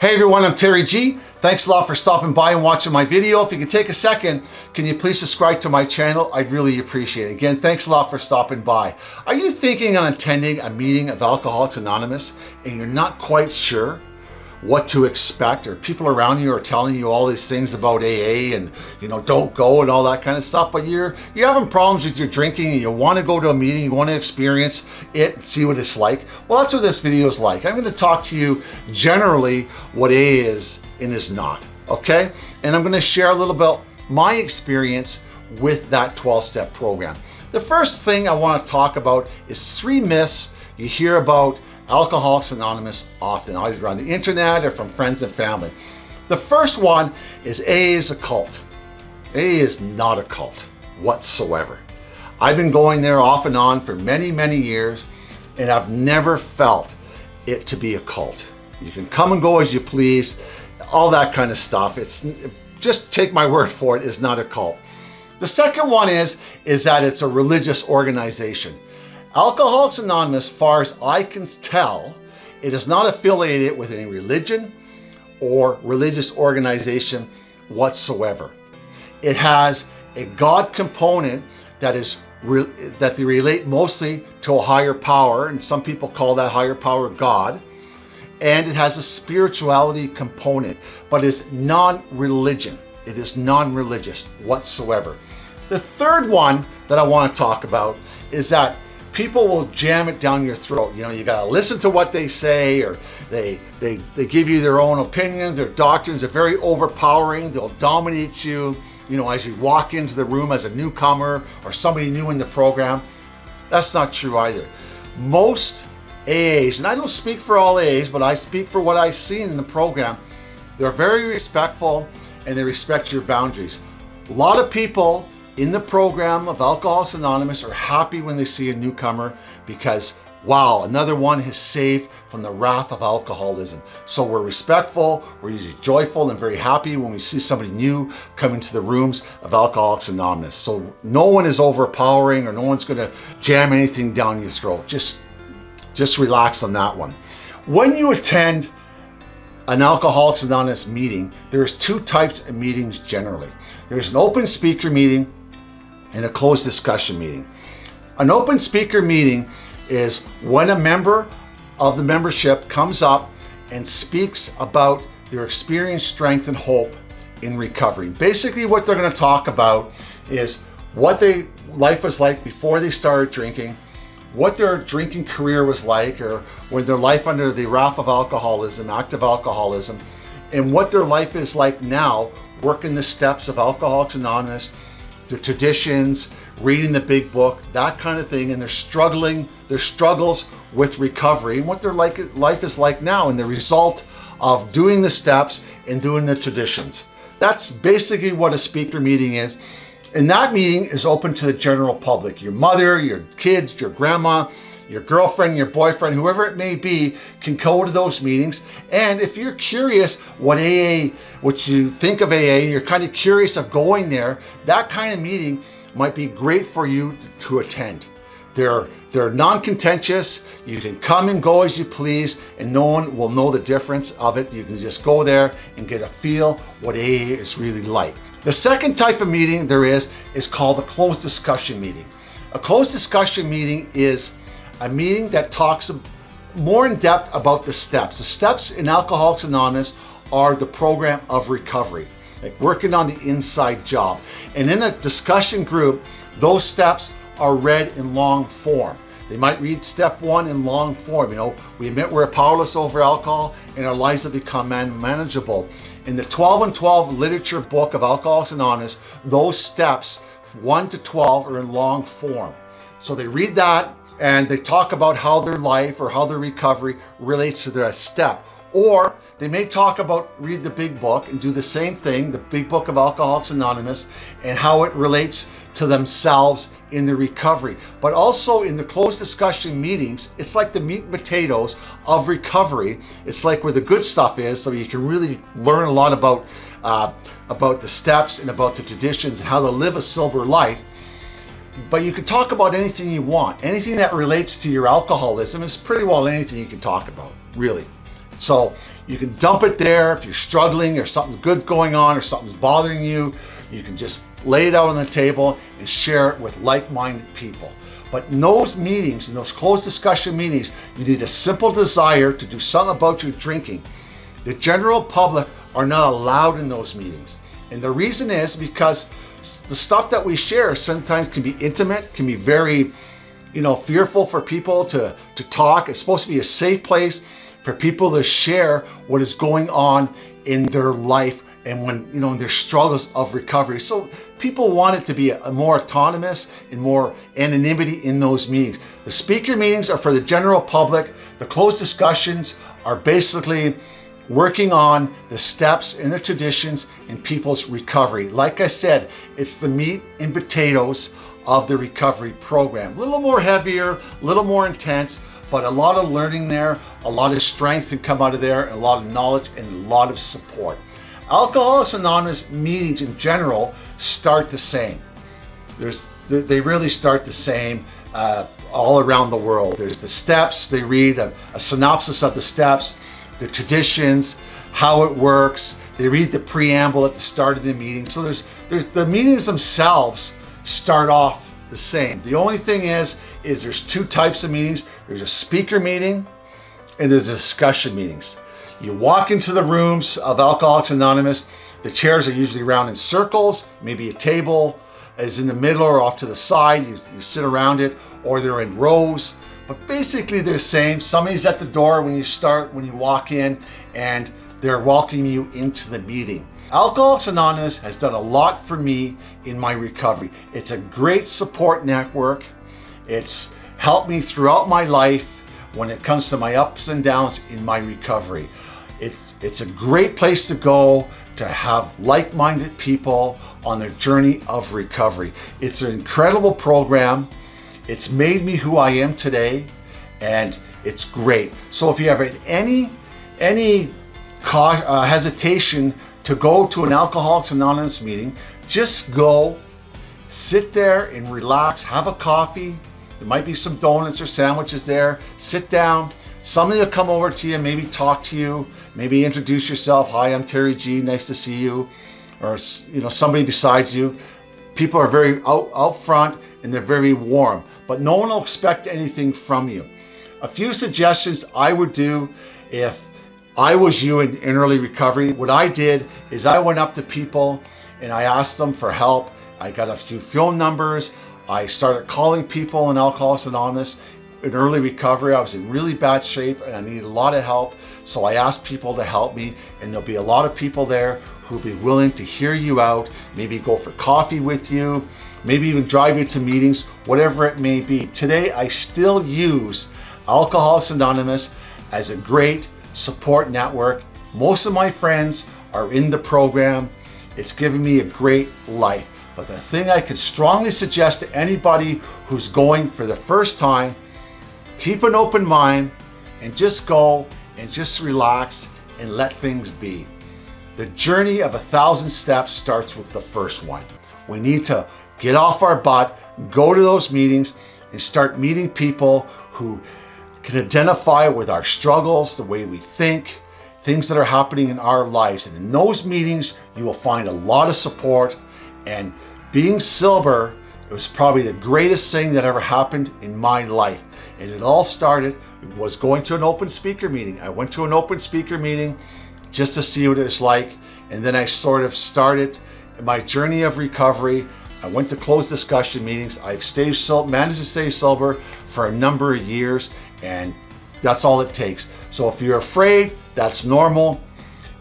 Hey everyone, I'm Terry G. Thanks a lot for stopping by and watching my video. If you could take a second, can you please subscribe to my channel? I'd really appreciate it. Again, thanks a lot for stopping by. Are you thinking on attending a meeting of Alcoholics Anonymous and you're not quite sure what to expect or people around you are telling you all these things about AA and you know don't go and all that kind of stuff but you're you're having problems with your drinking and you want to go to a meeting you want to experience it see what it's like. Well that's what this video is like. I'm going to talk to you generally what AA is and is not okay? And I'm going to share a little bit my experience with that 12-step program. The first thing I want to talk about is three myths you hear about Alcoholics Anonymous often, either on the internet or from friends and family. The first one is AA is a cult. AA is not a cult whatsoever. I've been going there off and on for many, many years, and I've never felt it to be a cult. You can come and go as you please, all that kind of stuff. It's just take my word for it, is not a cult. The second one is, is that it's a religious organization. Alcoholics Anonymous, far as I can tell, it is not affiliated with any religion or religious organization whatsoever. It has a God component that is that they relate mostly to a higher power, and some people call that higher power God. And it has a spirituality component, but is non-religion. It is non-religious whatsoever. The third one that I want to talk about is that people will jam it down your throat. You know, you gotta listen to what they say or they, they, they give you their own opinions, their doctrines are very overpowering. They'll dominate you, you know, as you walk into the room as a newcomer or somebody new in the program. That's not true either. Most AAs, and I don't speak for all AAs, but I speak for what I've seen in the program, they're very respectful and they respect your boundaries. A lot of people in the program of Alcoholics Anonymous are happy when they see a newcomer because wow, another one is saved from the wrath of alcoholism. So we're respectful, we're usually joyful and very happy when we see somebody new come into the rooms of Alcoholics Anonymous. So no one is overpowering or no one's gonna jam anything down your throat. Just, just relax on that one. When you attend an Alcoholics Anonymous meeting, there's two types of meetings generally. There's an open speaker meeting in a closed discussion meeting. An open speaker meeting is when a member of the membership comes up and speaks about their experience, strength, and hope in recovery. Basically what they're gonna talk about is what they life was like before they started drinking, what their drinking career was like, or when their life under the wrath of alcoholism, active alcoholism, and what their life is like now, working the steps of Alcoholics Anonymous, their traditions, reading the big book, that kind of thing, and they're struggling, their struggles with recovery and what their like, life is like now and the result of doing the steps and doing the traditions. That's basically what a speaker meeting is. And that meeting is open to the general public, your mother, your kids, your grandma, your girlfriend, your boyfriend, whoever it may be, can go to those meetings. And if you're curious what AA, what you think of AA, and you're kind of curious of going there, that kind of meeting might be great for you to attend. They're, they're non-contentious. You can come and go as you please and no one will know the difference of it. You can just go there and get a feel what AA is really like. The second type of meeting there is, is called a closed discussion meeting. A closed discussion meeting is a meeting that talks more in depth about the steps. The steps in Alcoholics Anonymous are the program of recovery, like working on the inside job. And in a discussion group, those steps are read in long form. They might read step one in long form. You know, we admit we're powerless over alcohol and our lives have become manageable. In the 12 and 12 literature book of Alcoholics Anonymous, those steps, 1 to 12, are in long form. So they read that and they talk about how their life or how their recovery relates to their step. Or they may talk about read the big book and do the same thing, the big book of Alcoholics Anonymous, and how it relates to themselves in the recovery. But also in the closed discussion meetings, it's like the meat and potatoes of recovery. It's like where the good stuff is, so you can really learn a lot about, uh, about the steps and about the traditions and how to live a sober life. But you can talk about anything you want. Anything that relates to your alcoholism is pretty well anything you can talk about, really. So you can dump it there if you're struggling or something good going on or something's bothering you. You can just lay it out on the table and share it with like-minded people. But in those meetings, in those closed discussion meetings, you need a simple desire to do something about your drinking. The general public are not allowed in those meetings. And the reason is because the stuff that we share sometimes can be intimate, can be very, you know, fearful for people to, to talk. It's supposed to be a safe place for people to share what is going on in their life and when, you know, in their struggles of recovery. So people want it to be a, more autonomous and more anonymity in those meetings. The speaker meetings are for the general public. The closed discussions are basically working on the steps and the traditions in people's recovery. Like I said, it's the meat and potatoes of the recovery program. A little more heavier, a little more intense, but a lot of learning there, a lot of strength can come out of there, a lot of knowledge and a lot of support. Alcoholics Anonymous meetings in general start the same. There's, they really start the same uh, all around the world. There's the steps, they read a, a synopsis of the steps, the traditions, how it works. They read the preamble at the start of the meeting. So there's, there's the meetings themselves start off the same. The only thing is, is there's two types of meetings. There's a speaker meeting and there's discussion meetings. You walk into the rooms of Alcoholics Anonymous. The chairs are usually around in circles, maybe a table is in the middle or off to the side. You, you sit around it or they're in rows. But basically they're the same. Somebody's at the door when you start, when you walk in, and they're welcoming you into the meeting. Alcoholics Anonymous has done a lot for me in my recovery. It's a great support network. It's helped me throughout my life when it comes to my ups and downs in my recovery. It's, it's a great place to go to have like-minded people on their journey of recovery. It's an incredible program. It's made me who I am today and it's great. So if you have any, any uh, hesitation to go to an Alcoholics Anonymous meeting, just go, sit there and relax, have a coffee. There might be some donuts or sandwiches there. Sit down. Somebody will come over to you, maybe talk to you, maybe introduce yourself. Hi, I'm Terry G. Nice to see you. Or, you know, somebody beside you. People are very out, out front and they're very warm, but no one will expect anything from you. A few suggestions I would do if I was you in, in early recovery. What I did is I went up to people and I asked them for help. I got a few phone numbers. I started calling people in Alcoholics Anonymous in early recovery. I was in really bad shape and I needed a lot of help. So I asked people to help me and there'll be a lot of people there who'll be willing to hear you out, maybe go for coffee with you, maybe even drive you to meetings, whatever it may be. Today, I still use Alcoholics Anonymous as a great support network. Most of my friends are in the program. It's given me a great life. But the thing I could strongly suggest to anybody who's going for the first time, keep an open mind and just go and just relax and let things be. The journey of a thousand steps starts with the first one. We need to get off our butt, go to those meetings and start meeting people who can identify with our struggles, the way we think, things that are happening in our lives. And in those meetings, you will find a lot of support and being sober, was probably the greatest thing that ever happened in my life. And it all started, was going to an open speaker meeting. I went to an open speaker meeting just to see what it's like. And then I sort of started my journey of recovery. I went to closed discussion meetings. I've stayed managed to stay sober for a number of years and that's all it takes. So if you're afraid, that's normal.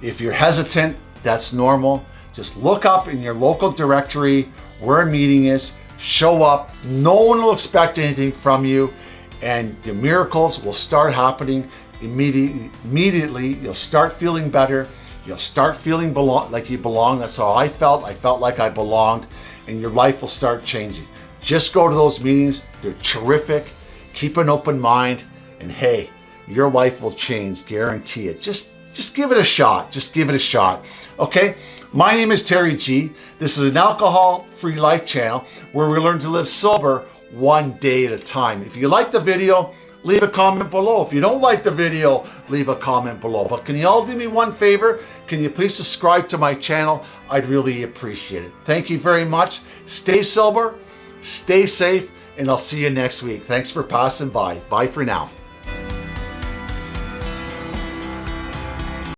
If you're hesitant, that's normal. Just look up in your local directory where a meeting is, show up. No one will expect anything from you and the miracles will start happening immediately. Immediately, you'll start feeling better. You'll start feeling belong like you belong. That's how I felt. I felt like I belonged and your life will start changing. Just go to those meetings. They're terrific. Keep an open mind and hey, your life will change, guarantee it. Just, just give it a shot. Just give it a shot. Okay. My name is Terry G. This is an alcohol-free life channel where we learn to live sober one day at a time. If you like the video, leave a comment below. If you don't like the video, leave a comment below. But can you all do me one favor? Can you please subscribe to my channel? I'd really appreciate it. Thank you very much. Stay sober, stay safe, and I'll see you next week. Thanks for passing by. Bye for now.